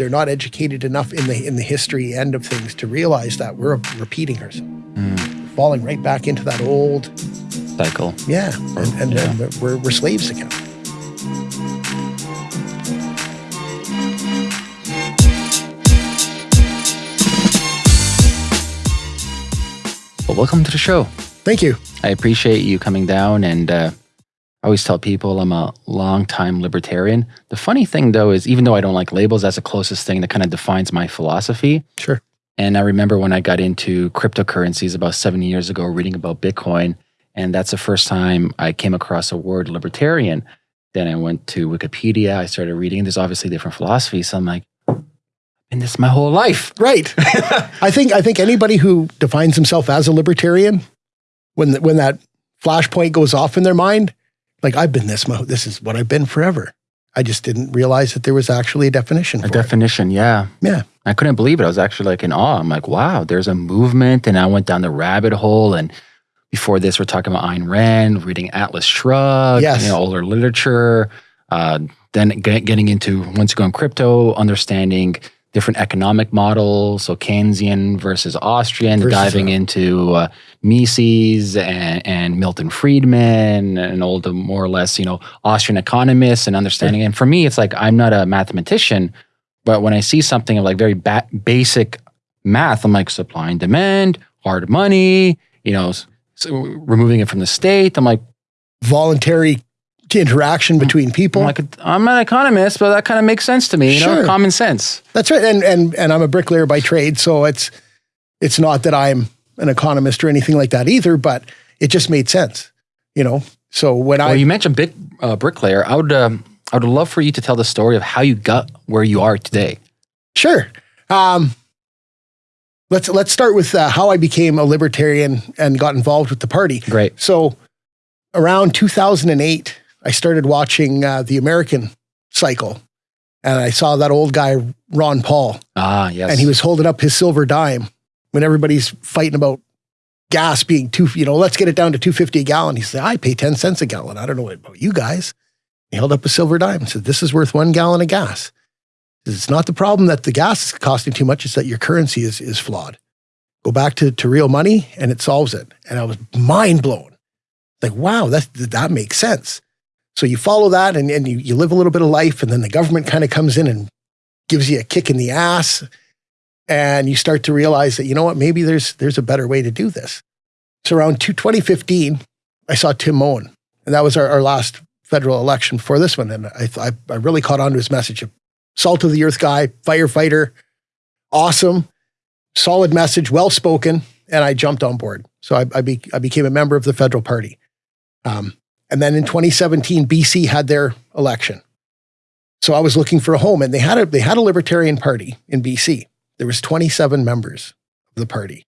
they're not educated enough in the in the history end of things to realize that we're repeating ourselves, Mm. falling right back into that old Cycle. yeah, and, and, Yeah. and we're, we're slaves again. Well, welcome to the show. Thank you. I appreciate you coming down and uh, I always tell people I'm a long-time libertarian. The funny thing though is even though I don't like labels, that's the closest thing that kind of defines my philosophy. Sure. And I remember when I got into cryptocurrencies about seven years ago, reading about Bitcoin, and that's the first time I came across a word libertarian. Then I went to Wikipedia, I started reading. There's obviously different philosophies. So I'm like, and this my whole life. Right. I think I think anybody who defines himself as a libertarian, when the, when that flashpoint goes off in their mind, like I've been this, mo- this is what I've been forever. I just didn't realize that there was actually a definition A for it. definition, yeah. Yeah. I couldn't believe it. I was actually like in awe. I'm like, wow, there's a movement. And I went down the rabbit hole. And before this, we're talking about Ayn Rand, reading Atlas Shrugged, Yes. you know, older literature. Uh, then get, getting into, once you go in crypto, understanding different economic models. So Keynesian versus Austrian, Versus, diving into uh, Mises and, and Milton Friedman and all the more or less, you know, Austrian economists and understanding. And for me, it's like, I'm not a mathematician, but when I see something of like very ba- basic math, I'm like supply and demand, hard money, you know, so removing it from the state. I'm like, voluntary interaction between people. I'm like, I'm an economist, but that kind of makes sense to me. You know, Sure. common sense. That's right. And and and I'm a bricklayer by trade, so it's it's not that I'm an economist or anything like that either, but it just made sense, you know. So when I you mentioned big uh, bricklayer. I would, um, I would love for you to tell the story of how you got where you are today. Sure. Um, let's let's start with uh, how I became a libertarian and got involved with the party. Great. So, around 2008, I started watching uh, the American Cycle, and I saw that old guy Ron Paul, Ah, yes. and he was holding up his silver dime when everybody's fighting about gas being two. You know, let's get it down to 250 a gallon. He said, "I pay 10 cents a gallon. I don't know about you guys." He held up a silver dime and said, "This is worth one gallon of gas." It's not the problem that the gas is costing too much, it's that your currency is, is flawed. Go back to, to real money and it solves it. And I was mind blown. Like, wow, that, that makes sense. So you follow that and, and you, you live a little bit of life, and then the government kind of comes in and gives you a kick in the ass. And you start to realize that, you know what, maybe there's, there's a better way to do this. So around two- 2015, I saw Tim Moen, and that was our, our last federal election before this one. And I, I, I really caught on to his message of salt of the earth guy, firefighter, awesome, solid message, well spoken, and I jumped on board. So I, I, be, I became a member of the federal party. Um, and then in 2017, BC had their election. So I was looking for a home, and they had a they had a libertarian party in BC. There was 27 members of the party.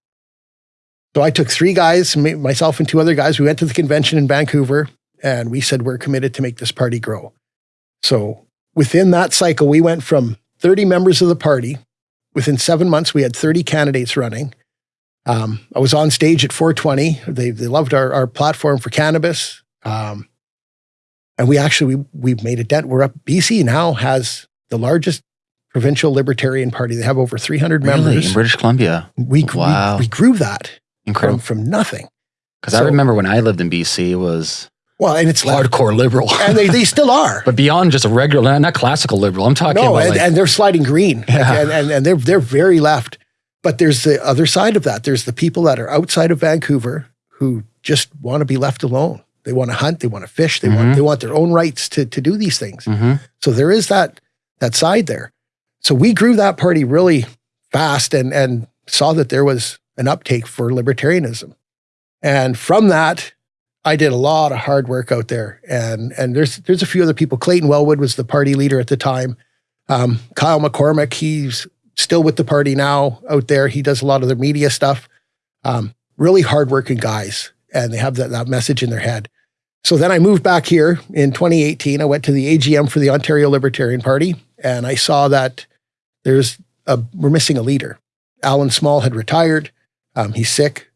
So I took three guys, myself and two other guys. We went to the convention in Vancouver, and we said we're committed to make this party grow. So within that cycle, we went from 30 members of the party. Within seven months, we had 30 candidates running. Um, I was on stage at 420. They, they loved our, our platform for cannabis. Um, and we actually, we, we've made a dent. We're up. BC now has the largest provincial libertarian party. They have over 300 Really? members. In British Columbia. We, Wow. we, we grew that Incredible. from nothing. Because I remember when I lived in BC, it was Well, and it's left. hardcore liberal. And they, they still are. but beyond just a regular, not- classical liberal. I'm talking no, about and, like, and they're sliding green, Like, Yeah. and, and and they're they're very left. But there's the other side of that. There's the people that are outside of Vancouver who just want to be left alone. They want to hunt, they want to fish, they Mhm. want they want their own rights to to do these things. Mhm. So there is that that side there. So we grew that party really fast and and saw that there was an uptake for libertarianism. And from that, I did a lot of hard work out there. And and there's there's a few other people. Clayton Welwood was the party leader at the time. Um, Kyle McCormick, he's still with the party now out there. He does a lot of the media stuff. Um, really hardworking guys, and they have that, that message in their head. So then I moved back here in 2018. I went to the AGM for the Ontario Libertarian Party, and I saw that there's a, we're missing a leader. Allen Small had retired. Um, he's sick.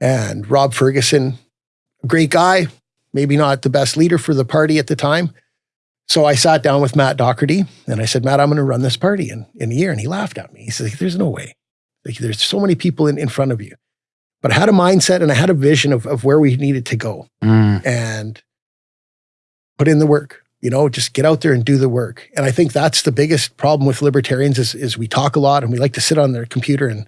And Rob Ferguson, great guy, maybe not the best leader for the party at the time. So I sat down with Matt Doherty and I said, Matt, I'm going to run this party in, in a year. And he laughed at me. He said, There's no way. Like, there's so many people in, in front of you. But I had a mindset and I had a vision of, of where we needed to go Mm. and put in the work. You know, just get out there and do the work. And I think that's the biggest problem with libertarians is, is we talk a lot and we like to sit on their computer and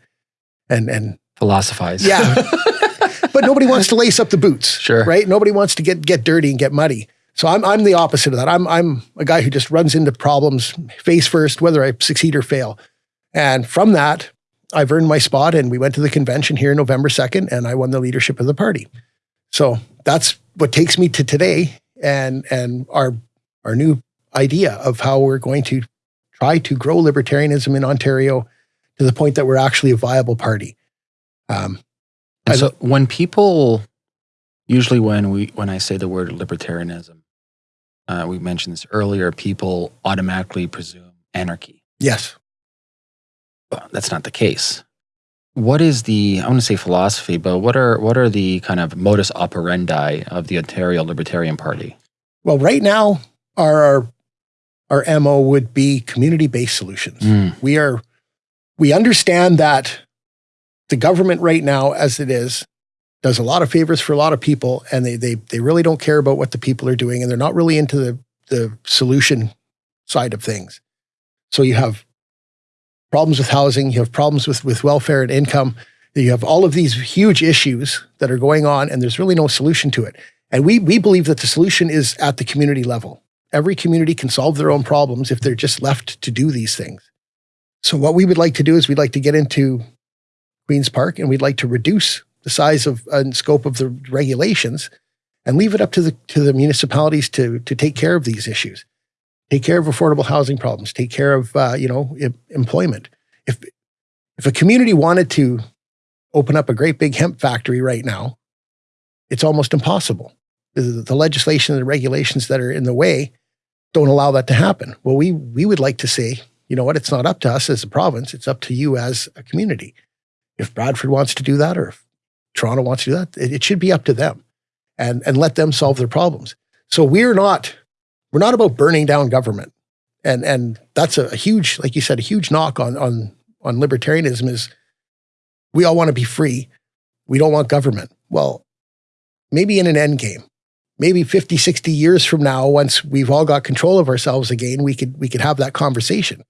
and and Philosophize. yeah. but nobody wants to lace up the boots. Sure. Right? Nobody wants to get get dirty and get muddy. So I'm I'm the opposite of that. I'm I'm a guy who just runs into problems face first, whether I succeed or fail. And from that, I've earned my spot and we went to the convention here November 2nd and I won the leadership of the party. So that's what takes me to today and and our our new idea of how we're going to try to grow libertarianism in Ontario to the point that we're actually a viable party. Um, And so when people, usually when we when I say the word libertarianism, uh, we mentioned this earlier. People automatically presume anarchy. yes. That's not the case. What is the I want to say philosophy, but what are what are the kind of modus operandi of the Ontario Libertarian Party? Well, right now, our our, our MO would be community based solutions. Mm, We are we understand that the government right now, as it is, does a lot of favors for a lot of people, and they they they really don't care about what the people are doing, and they're not really into the the solution side of things. So you have problems with housing, you have problems with with welfare and income. You have all of these huge issues that are going on, and there's really no solution to it. And we we believe that the solution is at the community level. Every community can solve their own problems if they're just left to do these things. So what we would like to do is we'd like to get into Queens Park and we'd like to reduce the size of and scope of the regulations and leave it up to the to the municipalities to to take care of these issues. Take care of affordable housing problems, take care of uh, you know employment. If if a community wanted to open up a great big hemp factory right now, it's almost impossible. The, the legislation and the regulations that are in the way don't allow that to happen. Well, we we would like to say, you know what, it's not up to us as a province, it's up to you as a community. If Bradford wants to do that or if Toronto wants to do that, it, it should be up to them and and let them solve their problems. So we're not we're not about burning down government. And and that's a, a huge, like you said, a huge knock on on on libertarianism is we all want to be free. We don't want government. Well, maybe in an end game maybe 50 60 years from now once we've all got control of ourselves again we could we could have that conversation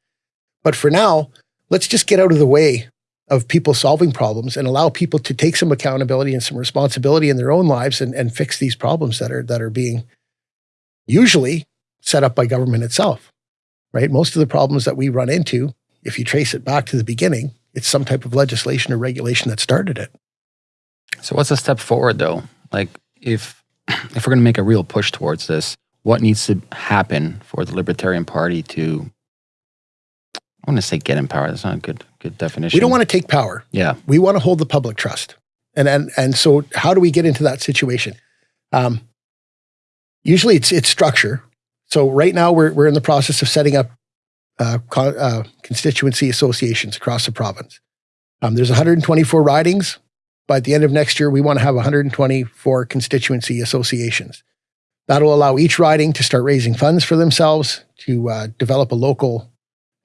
but for now let's just get out of the way of people solving problems and allow people to take some accountability and some responsibility in their own lives and, and fix these problems that are that are being usually set up by government itself right most of the problems that we run into if you trace it back to the beginning it's some type of legislation or regulation that started it So what's a step forward though? Like if if we're going to make a real push towards this, what needs to happen for the Libertarian Party to I want to say get in power. That's not a good good definition. we don't want to take power Yeah. we want to hold the public trust. And and and so how do we get into that situation? Um, usually it's it's structure. So right now we're we're in the process of setting up uh, uh, constituency associations across the province. Um, there's 124 ridings. By the end of next year, we want to have 124 constituency associations. That'll allow each riding to start raising funds for themselves to uh, develop a local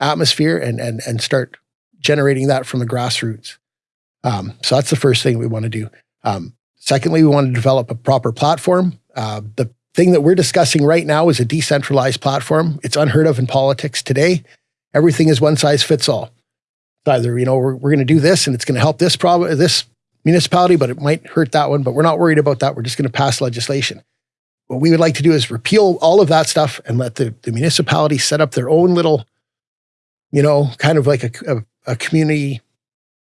atmosphere and and and start generating that from the grassroots. Um, so that's the first thing we want to do. Um, secondly, we want to develop a proper platform. Uh, the thing that we're discussing right now is a decentralized platform. It's unheard of in politics today. Everything is one size fits all. It's either you know we're, we're going to do this and it's going to help this problem, this municipality, but it might hurt that one. But we're not worried about that. We're just going to pass legislation. What we would like to do is repeal all of that stuff and let the, the municipality set up their own little, you know, kind of like a, a, a community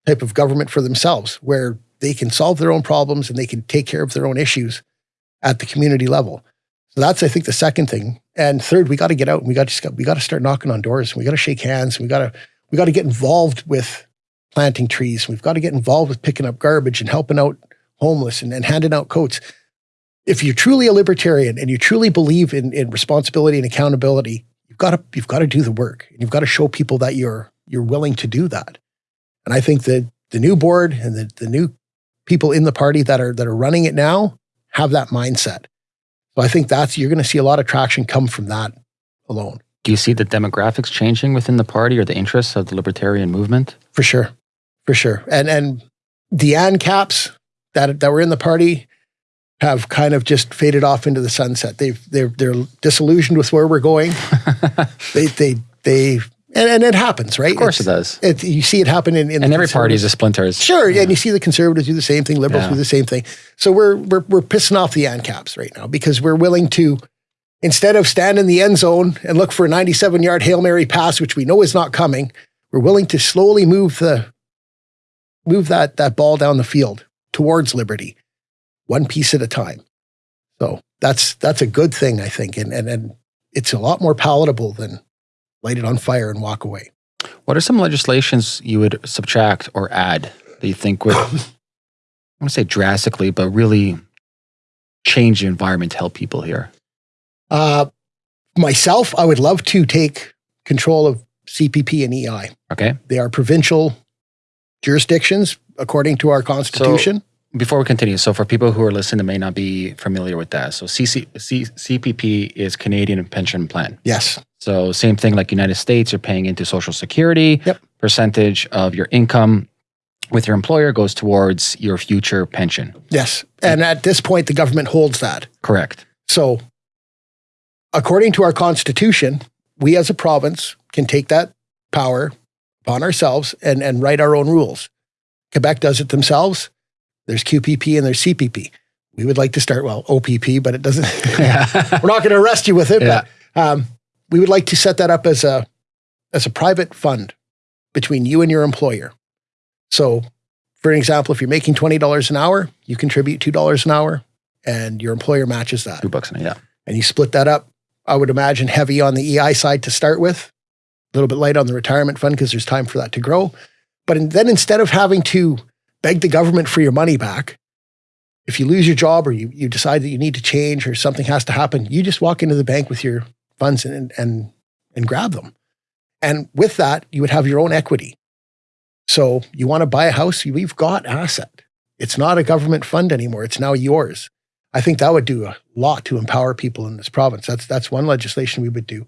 type of government for themselves where they can solve their own problems and they can take care of their own issues at the community level. That's, I think, the second thing. And third, we got to get out and we got to we got to start knocking on doors. And we got to shake hands. And we got to we got to get involved with planting trees. We've got to get involved with picking up garbage and helping out homeless and, and handing out coats. If you're truly a libertarian and you truly believe in, in responsibility and accountability, you've got to you've got to do the work and you've got to show people that you're you're willing to do that. And I think that the new board and the, the new people in the party that are that are running it now have that mindset. So I think that's you're going to see a lot of traction come from that alone. Do you see the demographics changing within the party or the interests of the libertarian movement? For sure. For sure. And and the ANCAPs that that were in the party have kind of just faded off into the sunset. They've they're they're disillusioned with where we're going. they they they and, and it happens, right? Of course it's, it does. It, you see it happen in, in and every party is a splinter. Sure, yeah. and you see the conservatives do the same thing, liberals yeah. do the same thing. So we're we're we're pissing off the ANCAPs right now because we're willing to instead of stand in the end zone and look for a 97 yard hail mary pass, which we know is not coming. We're willing to slowly move the move that that ball down the field towards liberty, one piece at a time. So that's that's a good thing, I think, and and and it's a lot more palatable than light it on fire and walk away. What are some legislations you would subtract or add that you think would, I want to say drastically, but really change the environment to help people here? Uh, myself, I would love to take control of CPP and EI. Okay. They are provincial jurisdictions according to our constitution. So before we continue, so for people who are listening that may not be familiar with that, so CC, C, CPP is Canadian Pension Plan. Yes. So same thing like United States, you're paying into Social Security. Yep. Percentage of your income with your employer goes towards your future pension. Yes. And at this point, the government holds that. Correct. So according to our constitution, we as a province can take that power upon ourselves and, and write our own rules. Quebec does it themselves. There's QPP and there's CPP. We would like to start, well, OPP, but it doesn't, we're not going to arrest you with it. Yeah. But um, we would like to set that up as a, as a private fund between you and your employer. So, for an example, if you're making $20 an hour, you contribute $2 an hour and your employer matches that. Two bucks an hour, yeah. And you split that up I would imagine heavy on the EI side to start with, a little bit light on the retirement fund because there's time for that to grow. But in, then instead of having to beg the government for your money back, if you lose your job or you, you decide that you need to change or something has to happen, you just walk into the bank with your funds and, and, and grab them. And with that, you would have your own equity. So you want to buy a house, we've got asset. It's not a government fund anymore. It's now yours. I think that would do a lot to empower people in this province. That's that's one legislation we would do.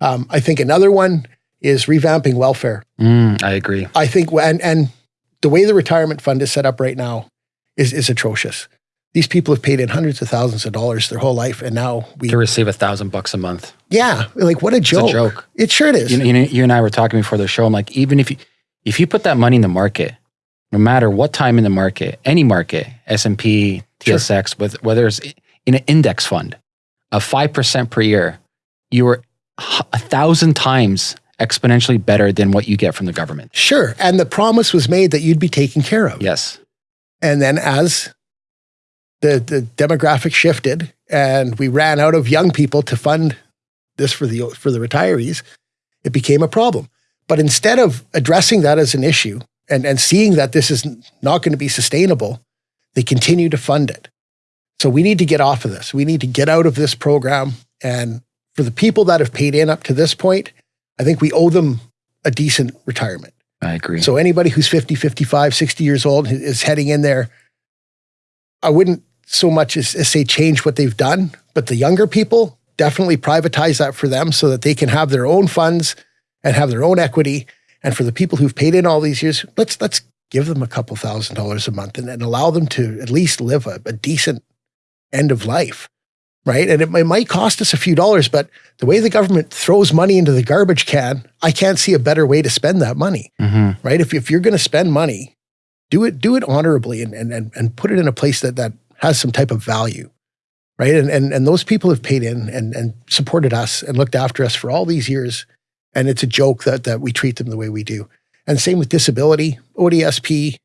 Um, I think another one is revamping welfare. Mm, I agree. I think and and the way the retirement fund is set up right now is is atrocious. These people have paid in hundreds of thousands of dollars their whole life, and now we to receive a thousand bucks a month. Yeah, like what a joke! It's a joke. It sure is. You, you, you and I were talking before the show. I'm like, even if you if you put that money in the market, no matter what time in the market, any market, S and P, TSX, sure. with whether it's in an index fund of 5% per year, you are a thousand times exponentially better than what you get from the government. Sure. And the promise was made that you'd be taken care of. Yes. And then as the, the demographic shifted and we ran out of young people to fund this for the, for the retirees, it became a problem. But instead of addressing that as an issue and, and seeing that this is not going to be sustainable, they continue to fund it. So we need to get off of this. We need to get out of this program. And for the people that have paid in up to this point, I think we owe them a decent retirement. I agree. So anybody who's 50, 55, 60 years old is heading in there. I wouldn't so much as, as say change what they've done, but the younger people definitely privatize that for them so that they can have their own funds and have their own equity. And for the people who've paid in all these years, let's let's give them a couple thousand dollars a month and, and allow them to at least live a, a decent end of life, right? And it, it might cost us a few dollars, but the way the government throws money into the garbage can, I can't see a better way to spend that money, mm-hmm. right? If, if you're going to spend money, do it do it honorably and, and, and, and put it in a place that, that has some type of value, right? And, and, and those people have paid in and, and supported us and looked after us for all these years. And it's a joke that, that we treat them the way we do. And same with disability, ODSP,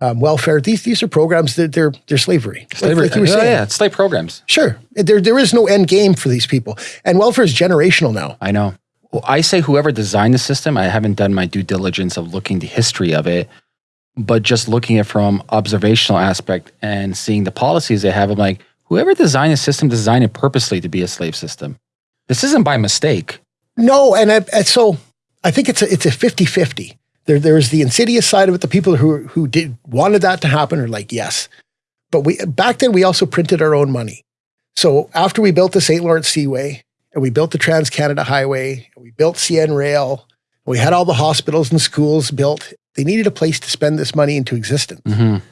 um, welfare. These these are programs that they're they're slavery. Slavery. Like, like you were saying. yeah, it's slave programs. Sure, there there is no end game for these people, and welfare is generational now. I know. Well, I say whoever designed the system. I haven't done my due diligence of looking the history of it, but just looking at from observational aspect and seeing the policies they have. I'm like, whoever designed the system designed it purposely to be a slave system. This isn't by mistake. No, and, I, and so I think it's a it's a 50-50 there, there's the insidious side of it. The people who who did wanted that to happen are like, yes. But we back then we also printed our own money. So after we built the St. Lawrence Seaway and we built the Trans Canada Highway, and we built CN Rail, we had all the hospitals and schools built. They needed a place to spend this money into existence. Mhm.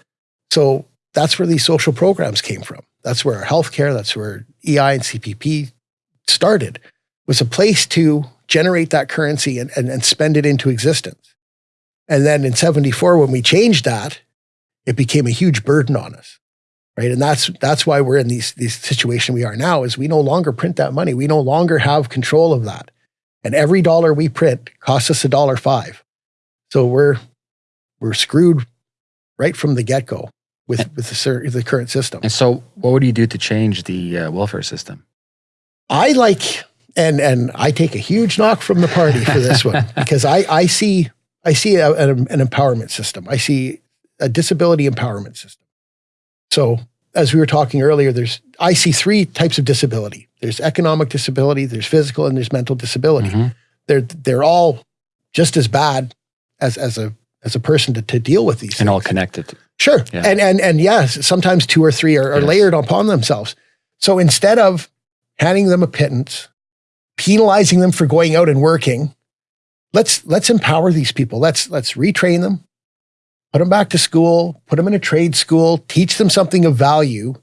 So that's where these social programs came from. That's where our healthcare, that's where EI and CPP started, was a place to generate that currency and, and, and spend it into existence. And then in 74, when we changed that, it became a huge burden on us. Right. And that's that's why we're in these these situation we are now is we no longer print that money. We no longer have control of that. And every dollar we print costs us a dollar five. So we're we're screwed right from the get-go with, with the, the current system. And so, what would you do to change the uh, welfare system? I like, and and I take a huge knock from the party for this one because I I see I see a, an, an empowerment system. I see a disability empowerment system. So as we were talking earlier, there's I see three types of disability. There's economic disability, there's physical, and there's mental disability. Mhm. They're they're all just as bad as as a as a person to, to deal with these And all things. connected. Sure. Yeah. And and and yes, sometimes two or three are, are Yes. layered upon themselves. So instead of handing them a pittance, penalizing them for going out and working, let's let's empower these people. Let's let's retrain them, put them back to school, put them in a trade school, teach them something of value.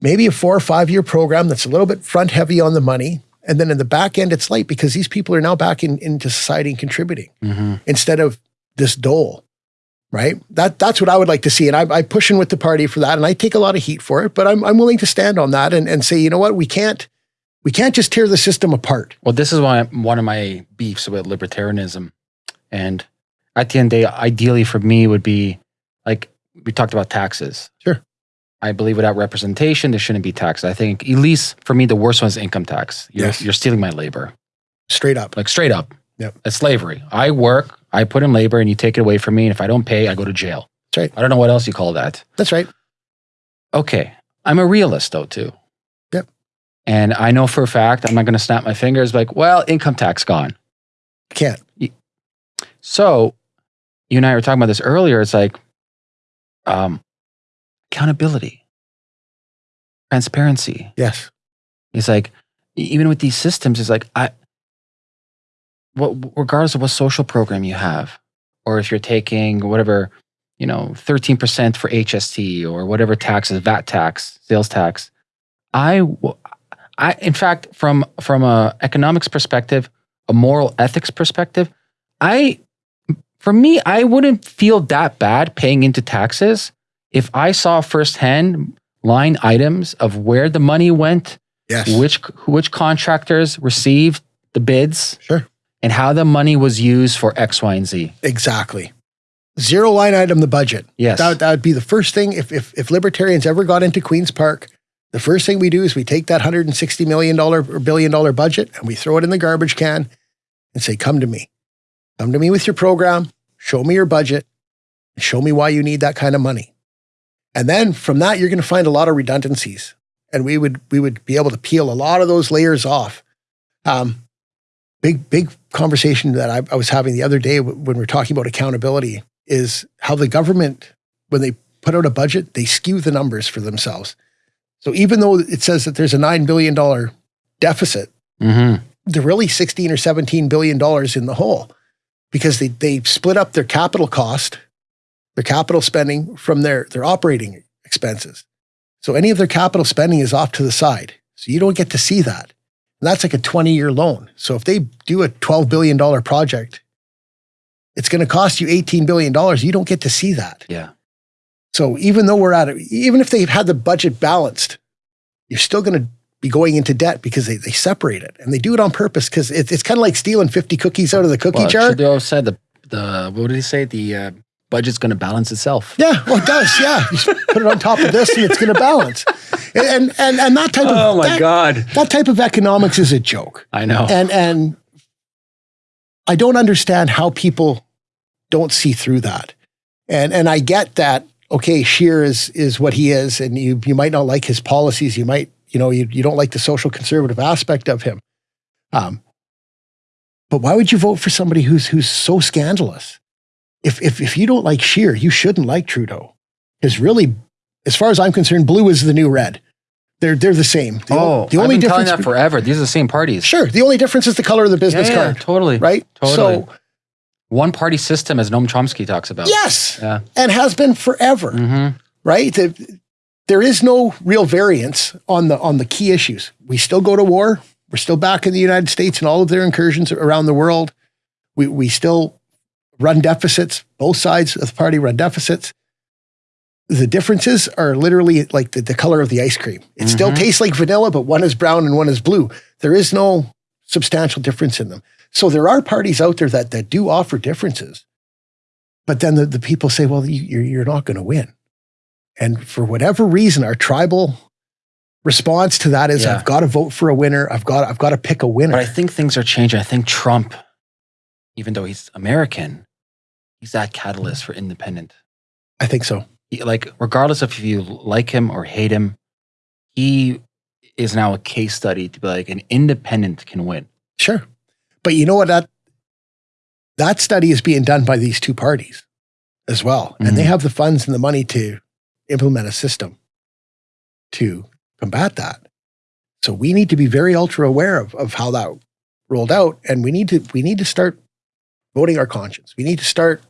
Maybe a four or five year program that's a little bit front heavy on the money. And then in the back end, it's light because these people are now back in, into society and contributing hmm instead of this dole, right? That that's what I would like to see, and I'm, I'm pushing with the party for that, and I take a lot of heat for it, but I'm I'm willing to stand on that and, and say, you know what, we can't we can't just tear the system apart. Well, this is why one of my beefs with libertarianism. And at the end of the day, ideally for me would be like we talked about taxes. Sure. I believe without representation, there shouldn't be taxes. I think at least for me, the worst one is income tax. You're, Yes. you're stealing my labor, Straight up. like straight up. Yep. It's slavery. I work, I put in labor, and you take it away from me. And if I don't pay, I go to jail. That's right. I don't know what else you call that. That's right. Okay. I'm a realist though, too. Yep. And I know for a fact, I'm not going to snap my fingers like, well, income tax gone. Can't. So, you and I were talking about this earlier. It's like um, accountability, transparency. Yes. It's like even with these systems, it's like I, what regardless of what social program you have, or if you're taking whatever, you know, thirteen percent for HST or whatever taxes, VAT tax, sales tax, I, I in fact from from a economics perspective, a moral ethics perspective, I, for me, I wouldn't feel that bad paying into taxes if I saw firsthand line items of where the money went Yes. which which contractors received the bids Sure. And how the money was used for X, Y, and Z. Exactly. Zero line item the budget. Yes. That that would be the first thing. If if if libertarians ever got into Queens Park, the first thing we do is we take that hundred and sixty million dollar or billion dollar budget and we throw it in the garbage can and say, "Come to me, come to me with your program. Show me your budget. And show me why you need that kind of money." And then from that, you're going to find a lot of redundancies, and we would we would be able to peel a lot of those layers off. Um, big big conversation that I, I was having the other day when we are talking about accountability is how the government when they put out a budget they skew the numbers for themselves. So even though it says that there's a nine billion dollar deficit, hmm they're really 16 or 17 billion dollars in the hole because they they split up their capital cost, their capital spending from their their operating expenses. So any of their capital spending is off to the side. So you don't get to see that. That's like a 20 year loan. So if they do a 12 billion dollar project, it's going to cost you 18 billion dollars. You don't get to see that. Yeah. So even though we're at it, even if they've had the budget balanced, you're still going to be going into debt because they, they separate it and they do it on purpose because it, it's kind of like stealing 50 cookies out of the cookie Well, jar. Trudeau said the the what did he say? The uh, budget's going to balance itself. Yeah, well, it does. Yeah, you put it on top of this and it's going to balance. And, and and and that type Oh of that, God! that type of economics is a joke. I know. And and I don't understand how people don't see through that. And and I get that. Okay, Scheer is is what he is, and you you might not like his policies. You might you know you you don't like the social conservative aspect of him. Um, but why would you vote for somebody who's who's so scandalous? If if if you don't like Scheer, you shouldn't like Trudeau. Because really, as far as I'm concerned, blue is the new red. They're they're the same. The, oh, the only I've been telling difference that forever. These are the same parties. Sure. The only difference is the color of the business yeah, yeah, card, totally. right? Totally. So One party system, as Noam Chomsky talks about. yes, Yeah. and has been forever, hmm right? The- there is no real variance on the on the key issues. We still go to war. We're still back in the United States and all of their incursions around the world. We we still run deficits. Both sides of the party run deficits. The differences are literally like the, the color of the ice cream. It still Mhm. tastes like vanilla, but one is brown and one is blue. There is no substantial difference in them. So there are parties out there that that do offer differences. But then the, the people say, well, you, you're, you're not going to win. And for whatever reason, our tribal response to that is Yeah. I've got to vote for a winner. I've got, I've got to pick a winner. But I think things are changing. I think Trump, even though he's American, he's that catalyst for independent. I think so. He- like, regardless of if you like him or hate him, he is now a case study to be like an independent can win. Sure. But you know what? That, that study is being done by these two parties as well. And they Mhm. have the funds and the money to implement a system to combat that. So we need to be very ultra aware of, of how that rolled out. And we need to we need to start voting our conscience. We need to start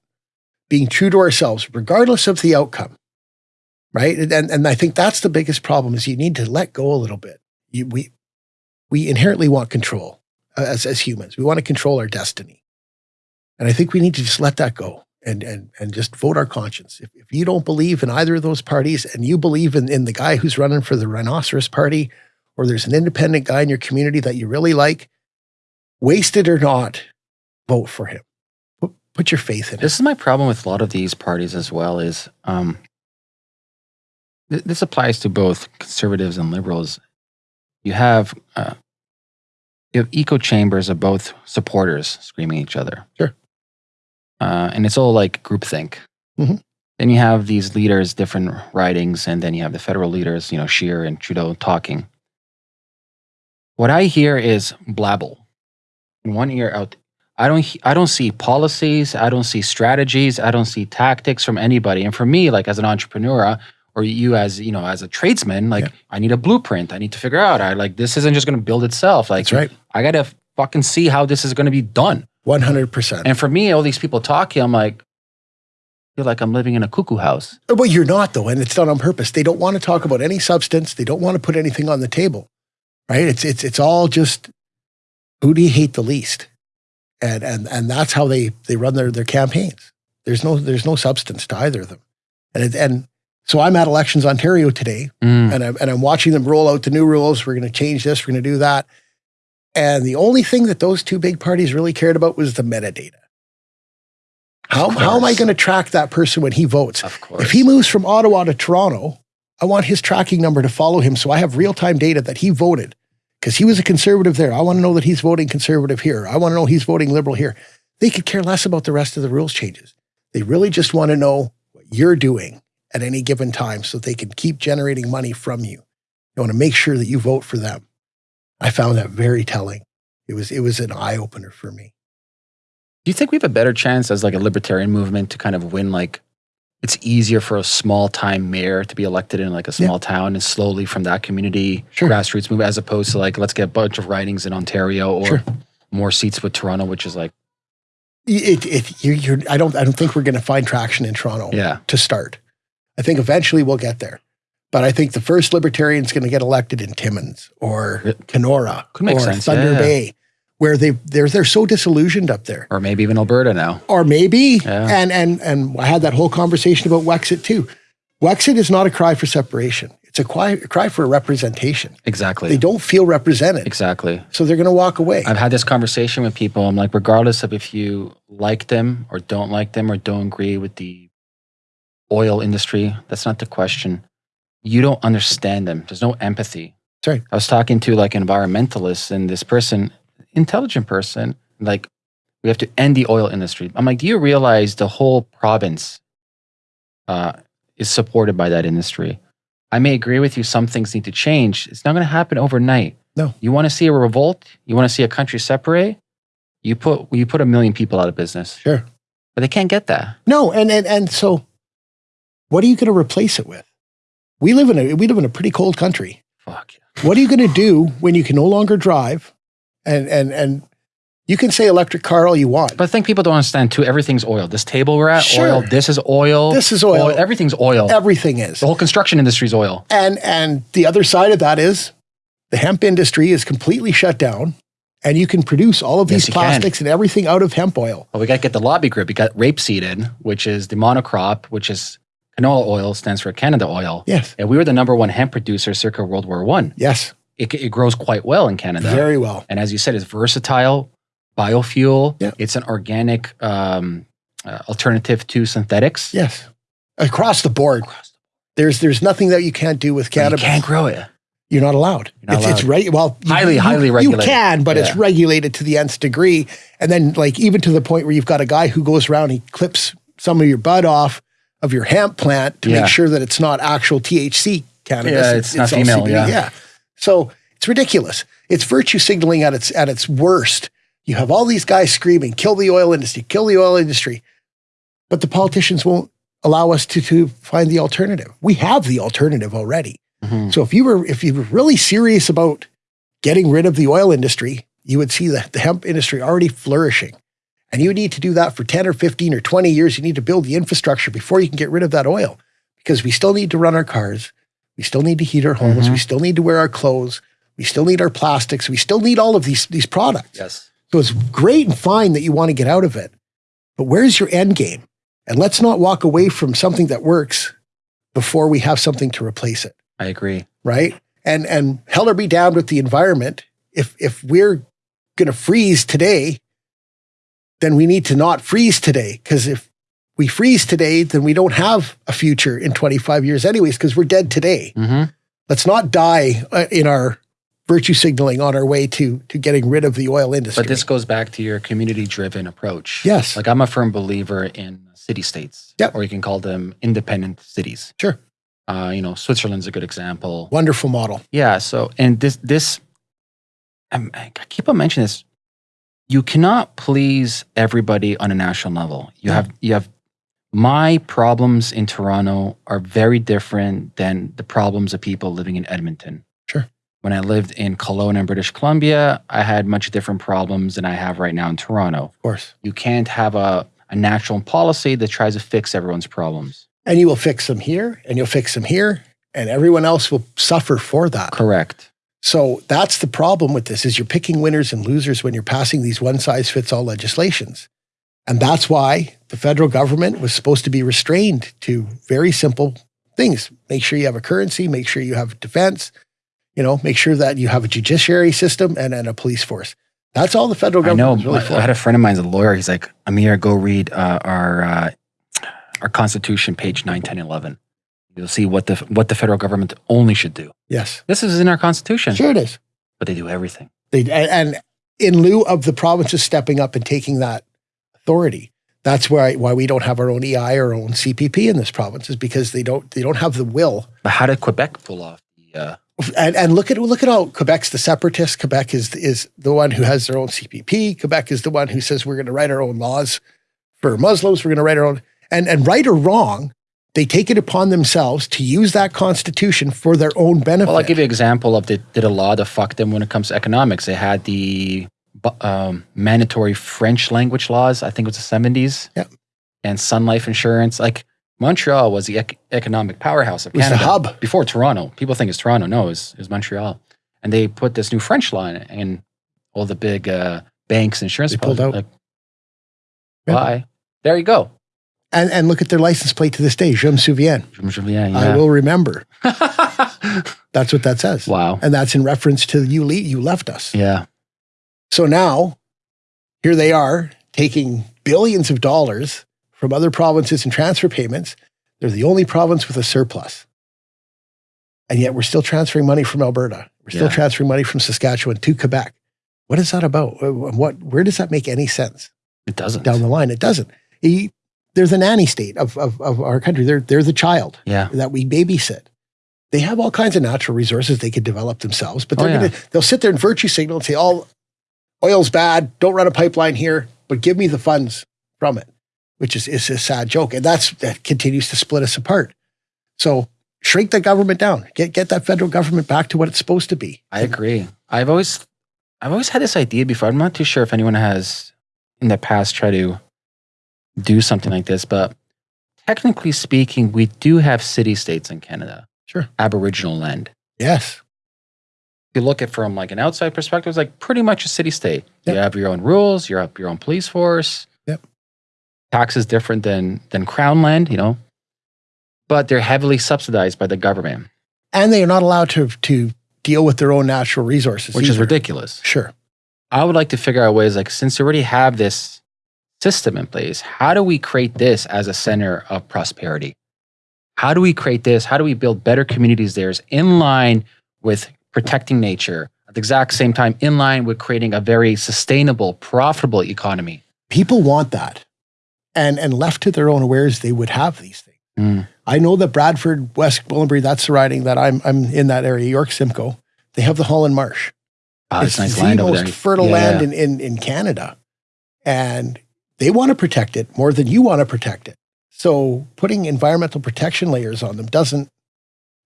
being true to ourselves, regardless of the outcome. Right. And and I think that's the biggest problem is you need to let go a little bit. You, we we inherently want control uh, as, as humans. We want to control our destiny. And I think we need to just let that go and, and, and just vote our conscience. If, if you don't believe in either of those parties and you believe in, in the guy who's running for the Rhinoceros Party, or there's an independent guy in your community that you really like, wasted or not, vote for him. Put, your faith in it. This is my problem with a lot of these parties as well. Is um, th- this applies to both conservatives and liberals. You have uh, you have echo chambers of both supporters screaming at each other. Sure. uh, and it's all like groupthink. Mhm. Then you have these leaders, different ridings, and then you have the federal leaders, you know, Scheer and Trudeau talking. What I hear is blabble. In one ear out. I don't. I don't see policies. I don't see strategies. I don't see tactics from anybody. And for me, like as an entrepreneur, uh, or you as you know, as a tradesman, like Yeah. I need a blueprint. I need to figure out. I like this isn't just going to build itself. Like That's right. I got to fucking see how this is going to be done. 100%. And for me, all these people talking, I'm like, feel like I'm living in a cuckoo house. Uh, well, you're not though, and it's done on purpose. They don't want to talk about any substance. They don't want to put anything on the table, right? It's it's it's all just who do you hate the least, and and and that's how they they run their their campaigns. There's no there's no substance to either of them, and it, and so I'm at Elections Ontario today, Mm. and I'm and I'm watching them roll out the new rules. We're going to change this. We're going to do that, and the only thing that those two big parties really cared about was the metadata. How, how am I going to track that person when he votes? Of course. If he moves from Ottawa to Toronto, I want his tracking number to follow him so I have real time data that he voted because he was a conservative there. I want to know that he's voting conservative here. I want to know he's voting liberal here. They could care less about the rest of the rules changes. They really just want to know what you're doing at any given time so they can keep generating money from you. They want to make sure that you vote for them. I found that very telling. It was it was an eye opener for me. Do you think we have a better chance as like a libertarian movement to kind of win? Like, it's easier for a small time mayor to be elected in like a Yeah. small town and slowly from that community Sure. grassroots movement, as opposed to like let's get a bunch of ridings in Ontario or Sure. more seats with Toronto, which is like It, it, you're, you're, I don't I don't think we're going to find traction in Toronto. yeah, to start. I think eventually we'll get there. But I think the first libertarian is going to get elected in Timmins or Yeah. Kenora Could or sense, Thunder yeah. Bay, where they they're they're so disillusioned up there. or maybe even Alberta now. Or maybe, Yeah. and and and I had that whole conversation about Wexit too. Wexit is not a cry for separation; it's a cry, a cry for representation. Exactly, They don't feel represented, exactly. so they're going to walk away. I've had this conversation with people. I'm like, regardless of if you like them or don't like them or don't agree with the oil industry, that's not the question. You don't understand them. There's no empathy. Sorry. I was talking to like environmentalists, and this person, intelligent person, like, we have to end the oil industry. I'm like, do you realize the whole province uh, is supported by that industry? I may agree with you, some things need to change. It's not going to happen overnight. No. You want to see a revolt? You want to see a country separate? You put you put a million people out of business. Sure. But they can't get that. No, and and and so, what are you going to replace it with? We live in a we live in a pretty cold country. Fuck. What are you going to do when you can no longer drive? And and and you can say electric car all you want. But I think people don't understand too. Everything's oil. This table we're at, Sure. oil. This is oil. This is oil. Everything's oil. Everything is. the whole construction industry is oil. And and the other side of that is the hemp industry is completely shut down, and you can produce all of Yes, these you can. plastics and everything out of hemp oil. Well, we got to get the lobby group. We got rapeseed, in, which is the monocrop, which is canola oil, stands for Canada oil. Yes, And we were the number one hemp producer circa World War One. yes, It, it grows quite well in Canada. very well. and as you said, it's versatile, biofuel. Yeah. It's an organic um, uh, alternative to synthetics. Yes, across the board. There's there's nothing that you can't do with But You cannabis. can't grow it. You're not allowed. You're not it's, it's right. Well, you- Highly, you, highly You can, but it's regulated to the nth degree. And then, like, even to the point where you've got a guy who goes around, he clips some of your bud off of your hemp plant to Yeah. make sure that it's not actual THC cannabis. Yeah, it's not all female, CBD. yeah. yeah. So it's ridiculous. It's virtue signaling at its at its worst. You have all these guys screaming, "Kill the oil industry! Kill the oil industry!" But the politicians won't allow us to to find the alternative. We have the alternative already. Mhm. So if you were if you were really serious about getting rid of the oil industry, you would see the, the hemp industry already flourishing. And you need to do that for 10 or 15 or 20 years. You need to build the infrastructure before you can get rid of that oil. Because we still need to run our cars. We still need to heat our homes. Mhm. We still need to wear our clothes. We still need our plastics. We still need all of these, these products. Yes. So it's great and fine that you want to get out of it. But where's your end game? And let's not walk away from something that works before we have something to replace it I agree. right? And and hell or be damned with the environment. If if we're gonna freeze today, then we need to not freeze today. Because if we freeze today, then we don't have a future in 25 years, anyways, because we're dead today. hmm Let's not die uh, in our virtue signaling on our way to to getting rid of the oil industry. But this goes back to your community driven approach. Yes. Like I'm a firm believer in city states. Yep. Or you can call them independent cities. Sure. Uh, you know, Switzerland's a good example. wonderful model. Yeah. So, and this, this, I'm, I keep on mentioning this. You cannot please everybody on a national level. You No. have, you have, my problems in Toronto are very different than the problems of people living in Edmonton. Sure. When I lived in Kelowna and British Columbia, I had much different problems than I have right now in Toronto. Of course. You can't have a, a national policy that tries to fix everyone's problems. And you will fix them here and you'll fix them here, and everyone else will suffer for that. Correct. So that's the problem with this is you're picking winners and losers when you're passing these one size fits all legislations. And that's why the federal government was supposed to be restrained to very simple things. Make sure you have a currency, make sure you have defense, you know, make sure that you have a judiciary system and, and a police force. That's all the federal government. I know. really I for. had a friend of mine's a lawyer. He's like, Amir, go read uh, our uh, our Constitution, page 9, 10, 11. You'll see what the what the federal government only should do. yes. This is in our Constitution, Sure it is. but they do everything. They, and in lieu of the provinces stepping up and taking that authority, that's why why we don't have our own EI or our own CPP in this province is because they don't they don't have the will. But how did Quebec pull off the? Uh, And, and look at look at how Quebec's the separatist. Quebec is is the one who has their own CPP. Quebec is the one who says we're going to write our own laws for Muslims. We're going to write our own and and right or wrong, they take it upon themselves to use that constitution for their own benefit. well, I'll give you an example of the did a law that fucked them when it comes to economics. They had the um, mandatory French language laws. I think it was the seventies. Yep. And Sun Life Insurance, like. Montreal was the ec- economic powerhouse of It was the hub. before Toronto. People think it's Toronto. No, it's, it's Montreal. And they put this new French law in it, and all the big uh, banks, insurance They pulled out. Like, Yeah. Why? There you go. and and look at their license plate to this day. Je me souviens. Yeah, I will remember. That's what that says. wow. And that's in reference to you, le- you left us. Yeah. So now, here they are taking billions of dollars from other provinces in transfer payments. They're the only province with a surplus. And yet we're still transferring money from Alberta. We're still Yeah. transferring money from Saskatchewan to Quebec. What is that about? Uh, what, where does that make any sense It doesn't. down the line? It doesn't. He- they're the nanny state of, of, of our country. They're, they're the child yeah. that we babysit. They have all kinds of natural resources they could develop themselves, but Oh, they're yeah. gonna they'll sit there and virtue signal and say, "All oil's bad. Don't run a pipeline here, but give me the funds from it," which is is a sad joke, and that's that continues to split us apart. So shrink the government down. Get get that federal government back to what it's supposed to be. I agree. I've always I've always had this idea before. I'm not too sure if anyone has in the past tried to do something like this, but technically speaking, we do have city states in Canada. Sure. Aboriginal land. Yes. You look at from like an outside perspective, it's like pretty much a city state. Yep. You have your own rules, you have your own police force. Yep. Tax is different than than crown land, you know. But they're heavily subsidized by the government, And they are not allowed to to deal with their own natural resources. which is ridiculous. Sure. I would like to figure out ways like since you already have this system in place, how do we create this as a center of prosperity? How do we create this? How do we build better communities there in line with protecting nature at the exact same time in line with creating a very sustainable, profitable economy? People want that. And and left to their own wares, they would have these things. Mm. I know that Bradford, West Gwillimbury, that's the riding that I'm I'm in that area, York Simcoe. They have the Holland Marsh. Oh, it's, nice the land most fertile Yeah. land in, in, in Canada. And they want to protect it more than you want to protect it. So putting environmental protection layers on them doesn't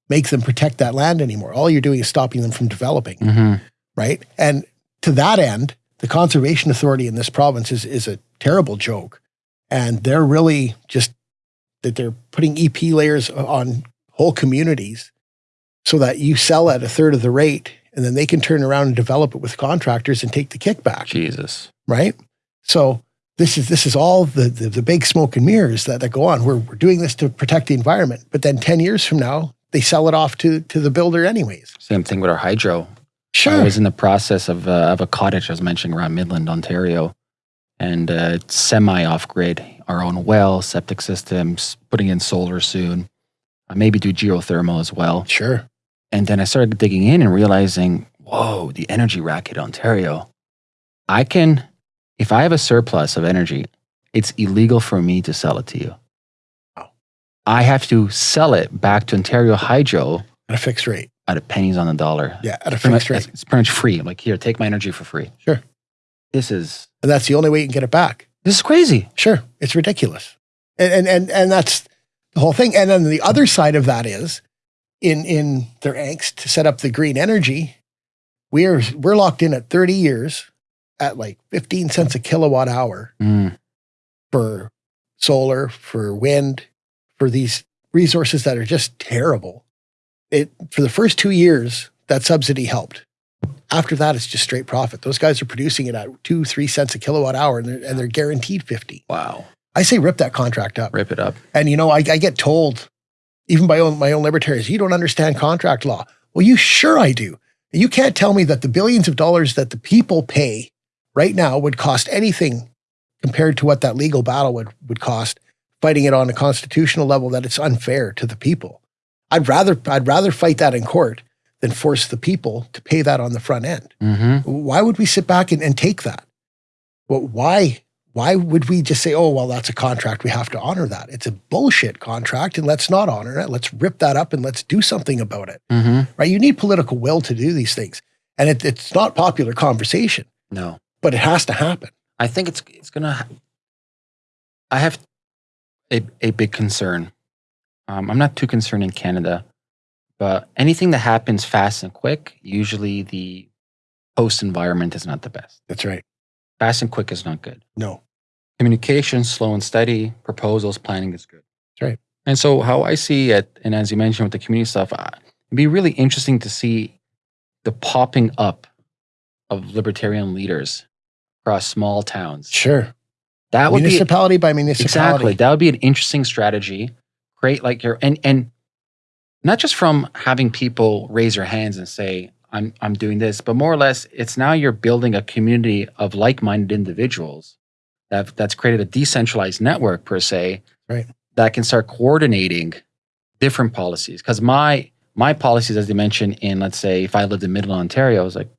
make them protect that land anymore. All you're doing is stopping them from developing, Mhm. right? And to that end, the Conservation Authority in this province is, is a terrible joke. And they're really just that they're putting EP layers on whole communities so that you sell at a third of the rate and then they can turn around and develop it with contractors and take the kickback, Jesus. right? So this is this is all the the, the big smoke and mirrors that, that go on. We're, we're doing this to protect the environment, but then 10 years from now, they sell it off to, to the builder anyways. Same thing with our hydro. Sure. I was in the process of, uh, of a cottage I was mentioning around Midland, Ontario, and uh, it's semi off grid. Our own well, septic systems, putting in solar soon, uh, maybe do geothermal as well. sure. And then I started digging in and realizing, whoa, the energy racket, Ontario. I can, if I have a surplus of energy, it's illegal for me to sell it to you. I have to sell it back to Ontario Hydro At a fixed rate. at a pennies on the dollar. Yeah, at a fixed much- rate. It's pretty much free. I'm like, here, take my energy for free. Sure. This is And that's the only way you can get it back. this is crazy. Sure. It's ridiculous. And and and, and that's the whole thing. And then the other side of that is in in their angst to set up the green energy, we're we're locked in at 30 years at like 15 cents a kilowatt hour Mm, for solar, for wind, for these resources that are just terrible. It for the first two years, that subsidy helped. After that, it's just straight profit. Those guys are producing it at two, three cents a kilowatt hour, and they're, and they're guaranteed 50. wow. I say rip that contract up. Rip it up. And you know, I, I get told, even by own, my own libertarians, you don't understand contract law. Well, you sure I do. You can't tell me that the billions of dollars that the people pay right now would cost anything compared to what that legal battle would, would cost fighting it on a constitutional level that it's unfair to the people. I'd rather I'd rather fight that in court than force the people to pay that on the front end. hmm Why would we sit back and, and take that? Well, why? Why would we just say, oh, well, that's a contract. We have to honor that. It's a bullshit contract and let's not honor it. Let's rip that up and let's do something about it. hmm Right? You need political will to do these things. And it, it's not popular conversation, No. but it has to happen. I think it's it's gonna. ha- I have a a big concern. Um, I'm not too concerned in Canada, but anything that happens fast and quick, usually the host environment is not the best. That's right. Fast and quick is not good. No. Communication, slow and steady, proposals, planning is good. That's right. And so, how I see it, and as you mentioned with the community stuff, it'd be really interesting to see the popping up of libertarian leaders across small towns. Sure. That would be municipality by municipality. exactly that would be an interesting strategy. Create like your and and not just from having people raise their hands and say I'm I'm doing this, but more or less it's now you're building a community of like-minded individuals that that's created a decentralized network per se, Right. That can start coordinating different policies. Because my my policies, as you mentioned, in let's say if I lived in Middle Ontario, I was like,